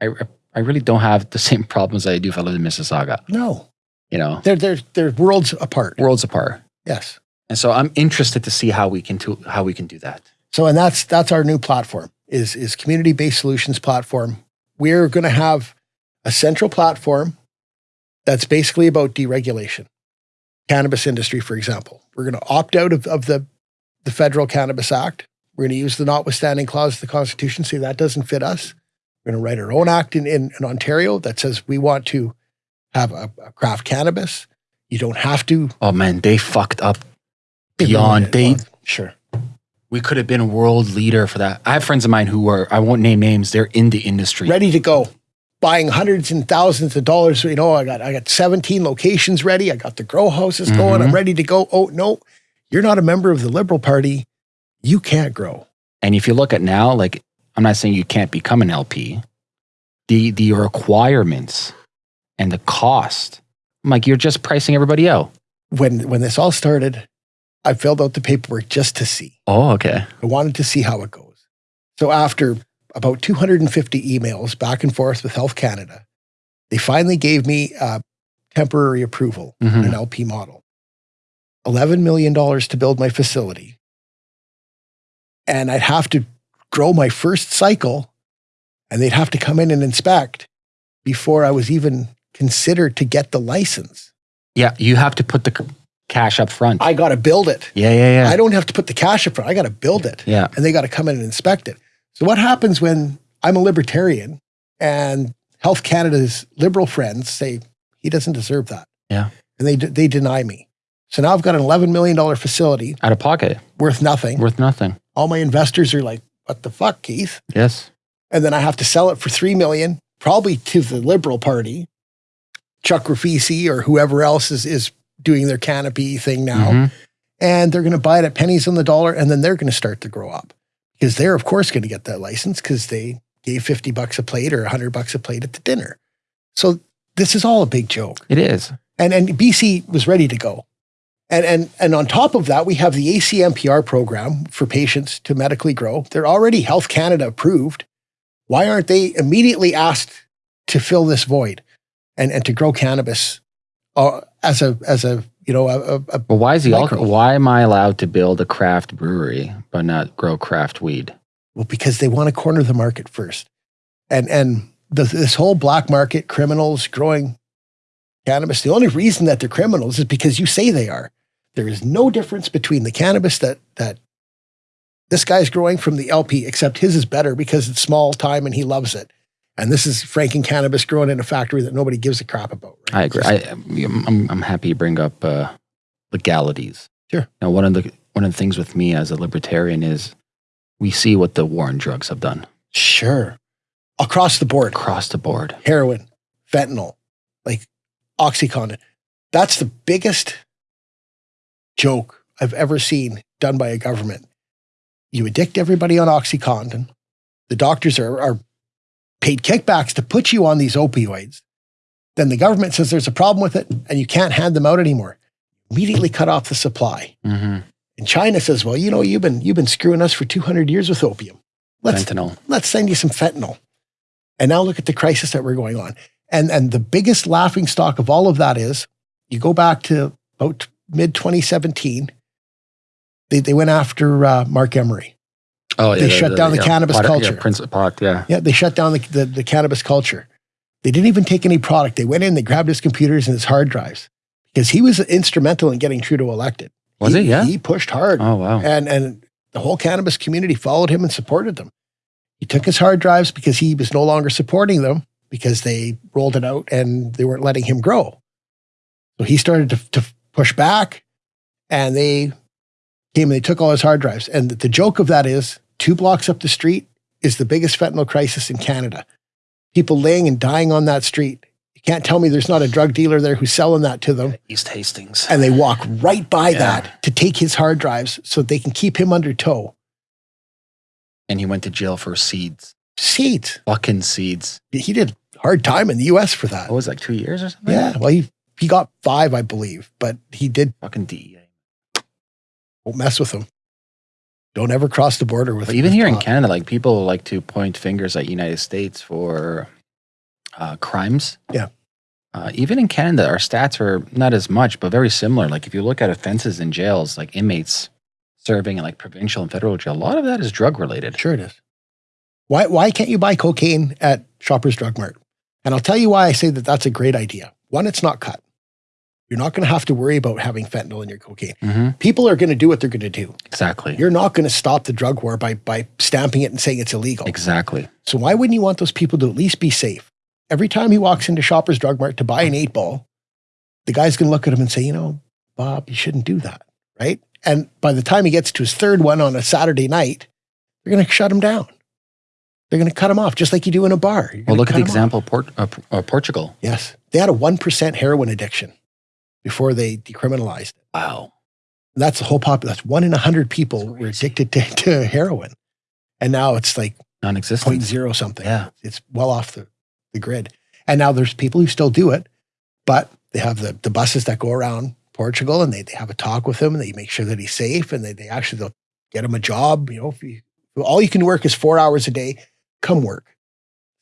I I really don't have the same problems that I do if I lived in Mississauga. No. You know, They're, they're, they're worlds apart. worlds apart. Yes. And so I'm interested to see how we can do, how we can do that. So, and that's that's our new platform is is community based solutions platform. We're going to have a central platform that's basically about deregulation, cannabis industry, for example. We're going to opt out of, of the the Federal Cannabis Act. We're going to use the notwithstanding clause of the Constitution, say that doesn't fit us. We're going to write our own act in, in, in Ontario that says we want to have a, a craft cannabis. You don't have to. Oh man, they fucked up beyond. They sure. We could have been a world leader for that. I have friends of mine who are, I won't name names, they're in the industry. Ready to go. Buying hundreds and thousands of dollars. You know, I got I got 17 locations ready. I got the grow houses going. Mhm. I'm ready to go. Oh no, you're not a member of the Liberal Party. You can't grow. And if you look at now, like I'm not saying you can't become an LP, the the requirements and the cost, I'm like you're just pricing everybody out. When when this all started, I filled out the paperwork just to see. Oh, okay. I wanted to see how it goes. So after about 250 emails back and forth with Health Canada, they finally gave me uh, temporary approval on Mhm. an LP model. $11 million to build my facility. And I'd have to grow my first cycle and they'd have to come in and inspect before I was even considered to get the license. Yeah, you have to put the c- cash up front. I got to build it. yeah, yeah, yeah. I don't have to put the cash up front. I got to build it. yeah. and they got to come in and inspect it. So what happens when I'm a libertarian and Health Canada's liberal friends say he doesn't deserve that? Yeah. And they they deny me. So now I've got an 11 million dollar facility Out of pocket, worth nothing. worth nothing. All my investors are like, "What the fuck, Keith?" Yes. And then I have to sell it for 3 million probably to the liberal party. Chuck Rifici or whoever else is is doing their canopy thing now Mhm. and they're going to buy it at pennies on the dollar and then they're going to start to grow up because they're of course going to get that license because they gave 50 bucks a plate or 100 bucks a plate at the dinner so this is all a big joke It is. and and bc was ready to go and and and on top of that we have the acmpr program for patients to medically grow they're already health canada approved why aren't they immediately asked to fill this void and and to grow cannabis uh, as a as a you know a, a, But why is the alcohol? Why am I allowed to build a craft brewery but not grow craft weed? Well, because they want to corner the market first. And and the, this whole black market criminals growing cannabis, the only reason that they're criminals is because you say they are. There is no difference between the cannabis that that this guy's growing from the LP, except his is better because it's small time and he loves it. And this is Franken cannabis grown in a factory that nobody gives a crap about. right? I agree. I, I'm, I'm happy you bring up uh, legalities. Sure. Now, one of the one of the things with me as a libertarian is we see what the war on drugs have done sure. Across the board. across the board. heroin, fentanyl, like Oxycontin. That's the biggest joke I've ever seen done by a government. You addict everybody on Oxycontin. The doctors are, are paid kickbacks to put you on these opioids. Then the government says there's a problem with it and you can't hand them out anymore. Immediately cut off the supply. hmm And China says, well, you know, you've been, you've been screwing us for 200 years with opium. Let's, Fentanyl. let's send you some fentanyl. And now look at the crisis that we're going on. And and the biggest laughing stock of all of that is you go back to about mid 2017. They, they went after uh, Marc Emery. Oh, yeah. They shut down the cannabis pot, culture. Yeah, Prince of Pot, yeah. Yeah, they shut down the, the, the cannabis culture. They didn't even take any product. They went in, they grabbed his computers and his hard drives because he was instrumental in getting Trudeau elected. Was he? Yeah. He pushed hard. Oh, wow. and and the whole cannabis community followed him and supported them. He took his hard drives because he was no longer supporting them because they rolled it out and they weren't letting him grow. So he started to, to push back, and they came and they took all his hard drives. And the joke of that is, two blocks up the street is the biggest fentanyl crisis in Canada. People laying and dying on that street. You can't tell me there's not a drug dealer there who's selling that to them East Hastings. and they walk right by Yeah. that to take his hard drives so they can keep him under tow. And he went to jail for seeds. Seeds. Fucking seeds. He did hard time in the US for that. What was it, like two years or something? Yeah. Well, he, he got five, I believe, but he did Fucking DEA. don't mess with him. Don't ever cross the border with But even with here in. Canada, like people like to point fingers at United States for uh, crimes. Yeah. Uh, even in Canada, our stats are not as much, but very similar. Like if you look at offenses in jails, like inmates serving in like provincial and federal jail, a lot of that is drug related. Sure it is. Why, why can't you buy cocaine at Shoppers Drug Mart? And I'll tell you why I say that that's a great idea. One, it's not cut. You're not going to have to worry about having fentanyl in your cocaine. hmm People are going to do what they're going to do. Exactly. You're not going to stop the drug war by by stamping it and saying it's illegal. Exactly. So why wouldn't you want those people to at least be safe? Every time he walks into Shoppers Drug Mart to buy an eight ball, the guy's going to look at him and say, you know, Bob, you shouldn't do that, right? And by the time he gets to his third one on a Saturday night, they're going to shut him down. They're going to cut him off, just like you do in a bar. Well, look at the example of Port, uh, uh, Portugal. Yes, they had a one percent heroin addiction before they decriminalized it. Wow. That's the whole population. That's one in a hundred people were addicted to, to heroin, and now it's like Non-existent. point zero something. Yeah. It's well off the, the grid. And now there's people who still do it, but they have the, the buses that go around Portugal and they, they have a talk with him and they make sure that he's safe and they, they actually they'll get him a job. You know, if you, all you can work is four hours a day, come work.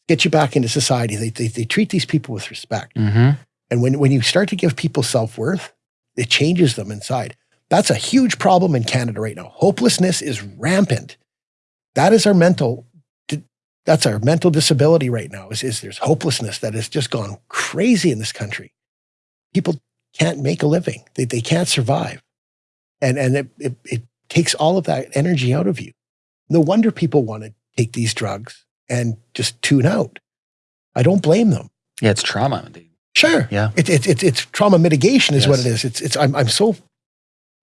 Get you back into society. They, they, they treat these people with respect. hmm And when, when you start to give people self worth, it changes them inside. That's a huge problem in Canada right now. Hopelessness is rampant. That is our mental. That's our mental disability right now. Is, is there's hopelessness that has just gone crazy in this country. People can't make a living. They, they can't survive, and and it, it it takes all of that energy out of you. No wonder people want to take these drugs and just tune out. I don't blame them. Yeah, it's trauma. They, Sure. Yeah. It's it's it's it's trauma mitigation is what it is. It's it's I'm I'm so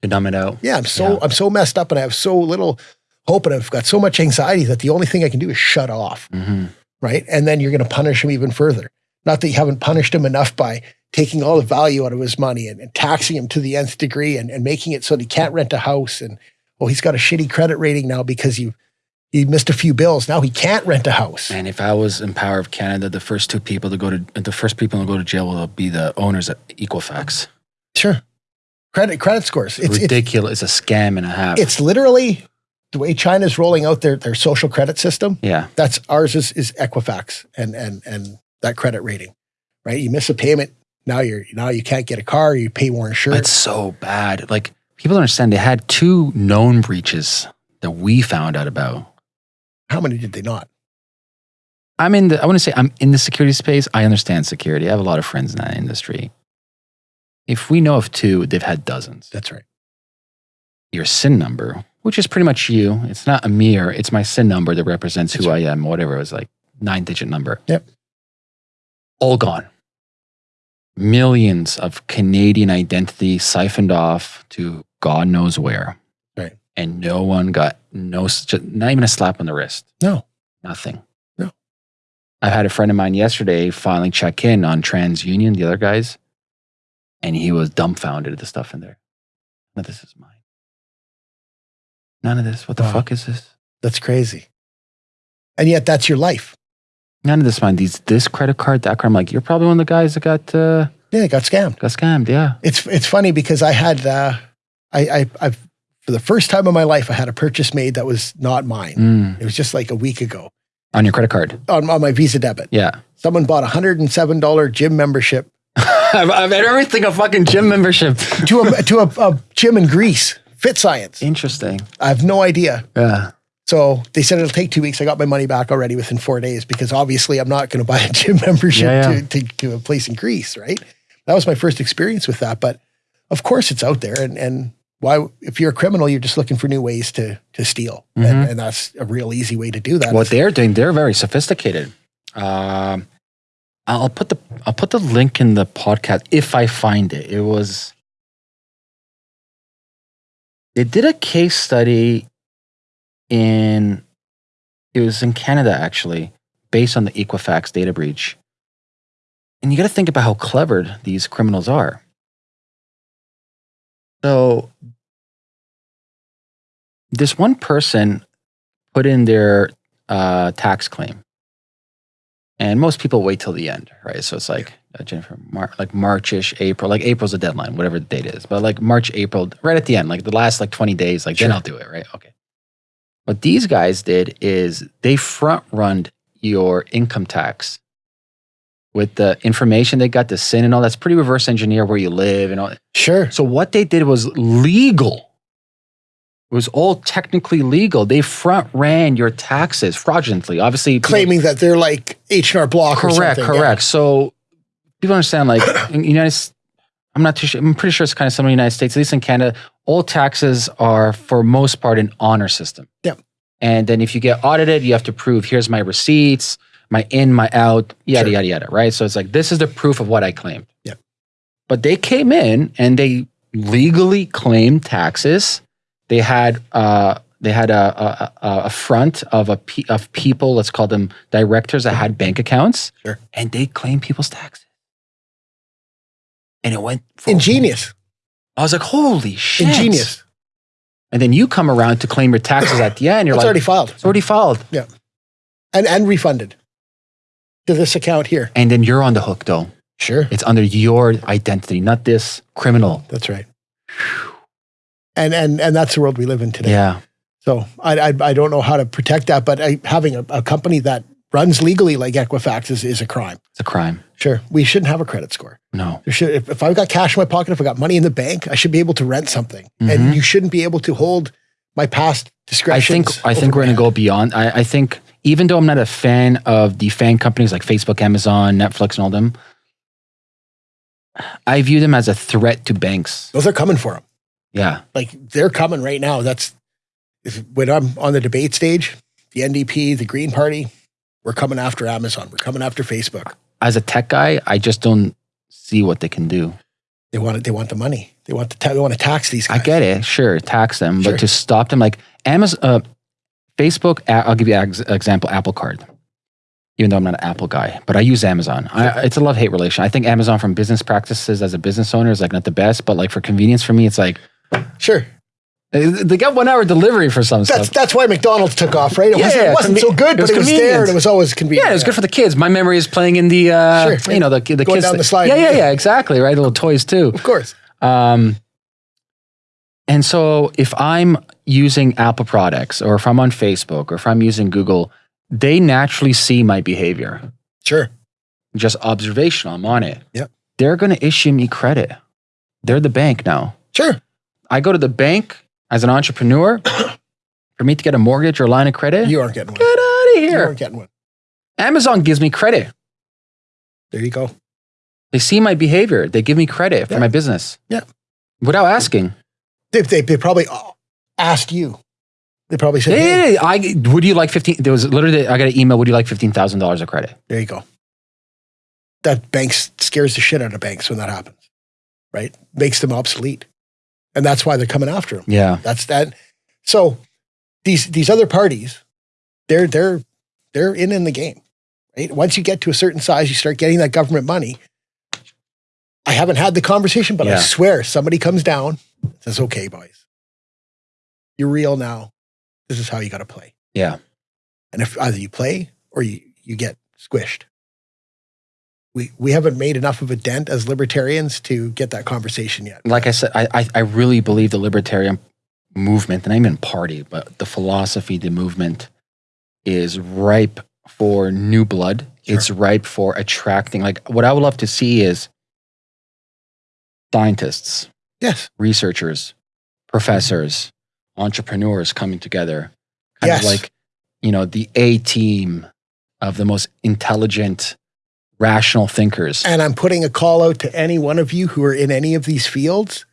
they numb it out. yeah, I'm so Yeah. I'm so messed up and I have so little hope and I've got so much anxiety that the only thing I can do is shut off, hmm right? And then you're going to punish him even further. Not that you haven't punished him enough by taking all the value out of his money and, and taxing him to the nth degree and, and making it so that he can't rent a house and oh he's got a shitty credit rating now because you he missed a few bills. Now he can't rent a house. And if I was in power of Canada, the first two people to go to the first people to go to jail will be the owners of Equifax. Sure. Credit credit scores. It's it's ridiculous. It's a scam and a half. it's literally the way China's rolling out their, their social credit system. yeah. That's ours is, is Equifax and, and, and that credit rating, right? You miss a payment. Now you're, now you can't get a car. You pay more insurance. It's so bad. Like people don't understand. They had two known breaches that we found out about. How many did they not? I'm in the. I want to say I'm in the security space. I understand security. I have a lot of friends in that industry. If we know of two, they've had dozens. That's right. Your SIN number, which is pretty much you. It's not a mirror. It's my SIN number that represents who That's I am. Whatever it was like nine digit number. Yep. All gone. Millions of Canadian identity siphoned off to God knows where. And no one got no, not even a slap on the wrist. No. Nothing. No. I had a friend of mine yesterday finally check in on TransUnion, the other guys, and he was dumbfounded at the stuff in there. Of this is mine. None of this. What the Wow. fuck is this? That's crazy. And yet that's your life. None of this mine. These this credit card, that card. I'm like, you're probably one of the guys that got uh, Yeah, got scammed. got scammed. Yeah. It's, it's funny because I had, uh, I, I, I've, for the first time in my life, I had a purchase made that was not mine. Mm. It was just like a week ago On your credit card. on, on my Visa debit. Yeah. Someone bought a $107 gym membership I've, I've had everything a fucking gym membership. to a, to a, a gym in Greece, Fit Science. Interesting. I have no idea. Yeah. So they said it'll take two weeks. I got my money back already within four days because obviously I'm not going to buy a gym membership Yeah, yeah. To, to, to a place in Greece, right? That was my first experience with that. But of course it's out there. And, and why, if you're a criminal, you're just looking for new ways to, to steal. And, Mhm. and that's a real easy way to do that. what they're doing they're very sophisticated um i'll put the i'll put the link in the podcast if i find it it was they did a case study in it was in canada actually based on the equifax data breach and you got to think about how clever these criminals are so this one person put in their uh, tax claim. And most people wait till the end, right? So it's like uh, Jennifer, Mar- like Marchish, April, like April's the deadline, whatever the date is. But like March, April, right at the end, like the last like 20 days, like then I'll do it, right? Okay. What these guys did is they front runned your income tax with the information they got, the sin and all. That's pretty reverse engineer where you live and all. Sure. So what they did was legal. It was all technically legal. They front ran your taxes fraudulently. Obviously, people- Claiming that they're like H&R Block or correct, something. correct. So people understand, like in the United, I'm not too sure. I'm pretty sure it's kind of similar in the United States. At least in Canada, all taxes are for most part an honor system. yeah And then if you get audited, you have to prove here's my receipts, my in, my out, yada Sure. yada yada. Right. So it's like this is the proof of what I claimed. Yep. But they came in and they legally claimed taxes. They had uh, they had a, a, a front of a pe- of people. Let's call them directors that had bank accounts. Sure. And they claimed people's taxes. And it went Ingenious. I was like, holy shit. Ingenious. And then you come around to claim your taxes at the end. You're It's like, already filed it's already filed. Yeah, and, and refunded to this account here. And then you're on the hook, though. Sure. It's under your identity, not this criminal. That's right. And, and, and that's the world we live in today. Yeah. So I, I, I don't know how to protect that, but I, having a, a company that runs legally like Equifax is, is a crime. It's a crime. Sure. We shouldn't have a credit score. No. There should, if, if I've got cash in my pocket, if I got money in the bank, I should be able to rent something. Mhm. And you shouldn't be able to hold my past I think I think we're gonna go beyond. I, I think even though I'm not a fan of the fan companies like Facebook, Amazon, Netflix, and all them, I view them as a threat to banks. Those are coming for them. Yeah. Like they're coming right now. That's if, when I'm on the debate stage, the NDP, the Green Party, we're coming after Amazon. We're coming after Facebook. As a tech guy, I just don't see what they can do. They want it. They want the money. They want the. Ta- they want to tax these guys. I get it. Sure, tax them, Sure. but to stop them, like Amazon, uh, Facebook. I'll give you an example. Apple Card. Even though I'm not an Apple guy, but I use Amazon. I, it's a love hate relation. I think Amazon, from business practices as a business owner, is like not the best. But like for convenience for me, it's like Sure. they got one hour delivery for some That's stuff. that's why McDonald's took off, right? It Yeah, wasn't, it wasn't so good, it but it was there and it was always convenient. Yeah, it was good for the kids. My memory is playing in the, uh, Sure. you know, the the Going kids down the slide. Yeah, yeah, yeah, exactly. Right, the little toys too. Of course. Um, and so if I'm using Apple products, or if I'm on Facebook, or if I'm using Google, they naturally see my behavior. Sure. Just observational. I'm on it. Yep. They're going to issue me credit. They're the bank now. Sure. I go to the bank as an entrepreneur. for me to get a mortgage or a line of credit, You aren't getting one. get out of here. You aren't getting one. Amazon gives me credit. There you go. They see my behavior. They give me credit for my business. Yeah. Without asking. They, they, they probably asked you. They probably said, hey, I would you like fifteen? There was literally I got an email. Would you like fifteen thousand dollars of credit? there you go. That banks scares the shit out of banks when that happens, right? Makes them obsolete. And that's why they're coming after them. Yeah, That's that. So these these other parties, they're they're they're in in the game. Right? Once you get to a certain size, you start getting that government money. I haven't had the conversation, but I swear somebody comes down says, "Okay, boys, you're real now. This is how you got to play." yeah. And if either you play or you you get squished. We we haven't made enough of a dent as libertarians to get that conversation yet. Like I said, I I, I really believe the libertarian movement, and I mean party, but the philosophy, the movement, is ripe for new blood. Sure. It's ripe for attracting. Like what I would love to see is scientists, Yes. researchers, professors, mm-hmm. entrepreneurs coming together. Kind Yes. of like, you know, the A team of the most intelligent, rational thinkers. And I'm putting a call out to any one of you who are in any of these fields.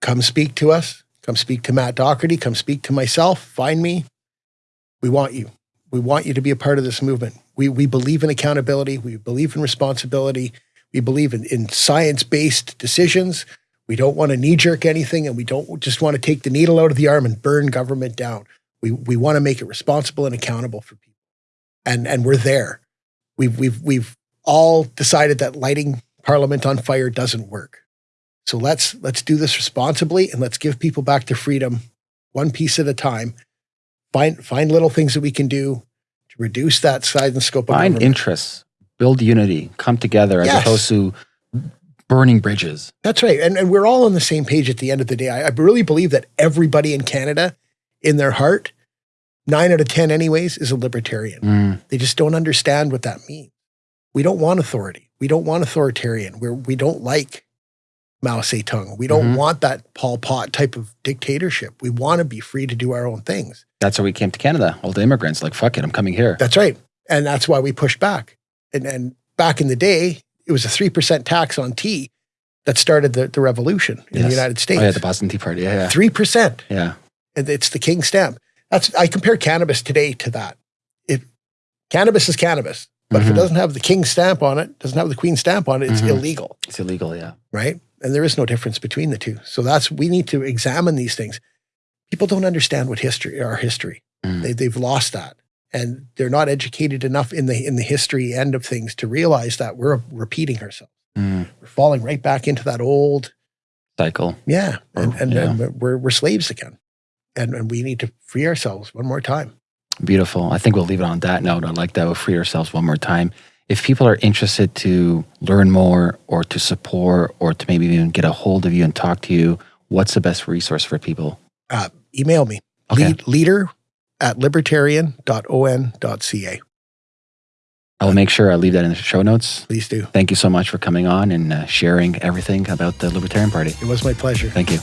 Come speak to us. Come speak to Matt Doherty. Come speak to myself. Find me. We want you. We want you to be a part of this movement. We, we believe in accountability. We believe in responsibility. We believe in, in science based decisions. We don't want to knee jerk anything and we don't just want to take the needle out of the arm and burn government down. We, we want to make it responsible and accountable for people. And, and we're there. We've, we've, we've all decided that lighting parliament on fire doesn't work. So let's let's do this responsibly and let's give people back their freedom one piece at a time. Find find little things that we can do to reduce that size and scope of Find government. interests, build unity, come together as Yes. opposed to burning bridges. That's right. And, and we're all on the same page at the end of the day. I, I really believe that everybody in Canada, in their heart, nine out of 10 anyways, is a libertarian. Mm, They just don't understand what that means. We don't want authority. We don't want authoritarian. We're, we don't like Mao Zedong. We don't Mhm. want that Pol Pot type of dictatorship. We want to be free to do our own things. that's why we came to Canada. All the immigrants, like, fuck it, I'm coming here. That's right. And that's why we pushed back. And, and back in the day, it was a 3% tax on tea. that started the, the revolution in the United States. Oh, yeah, the Boston Tea Party. Yeah, yeah. Three percent. yeah, yeah. And It's the king stamp. That's I compare cannabis today to that. If cannabis is cannabis, but if it Mhm. doesn't have the king stamp on it, doesn't have the queen stamp on it, it's Mhm. illegal, It's illegal. Yeah. right? And there is no difference between the two. So that's we need to examine these things. People don't understand what history our history. Mm. They, they've lost that, and they're not educated enough in the in the history end of things to realize that we're repeating ourselves. Mm. We're falling right back into that old Cycle. yeah, and, and, yeah. and we're we're slaves again, and and we need to free ourselves one more time. Beautiful. I think we'll leave it on that note. I like that. We'll free ourselves one more time. If people are interested to learn more or to support or to maybe even get a hold of you and talk to you, what's the best resource for people? Uh, email me Okay. lead, leader at libertarian.on.ca. I'll make sure I leave that in the show notes. Please do. Thank you so much for coming on and uh, sharing everything about the Libertarian Party. It was my pleasure. Thank you.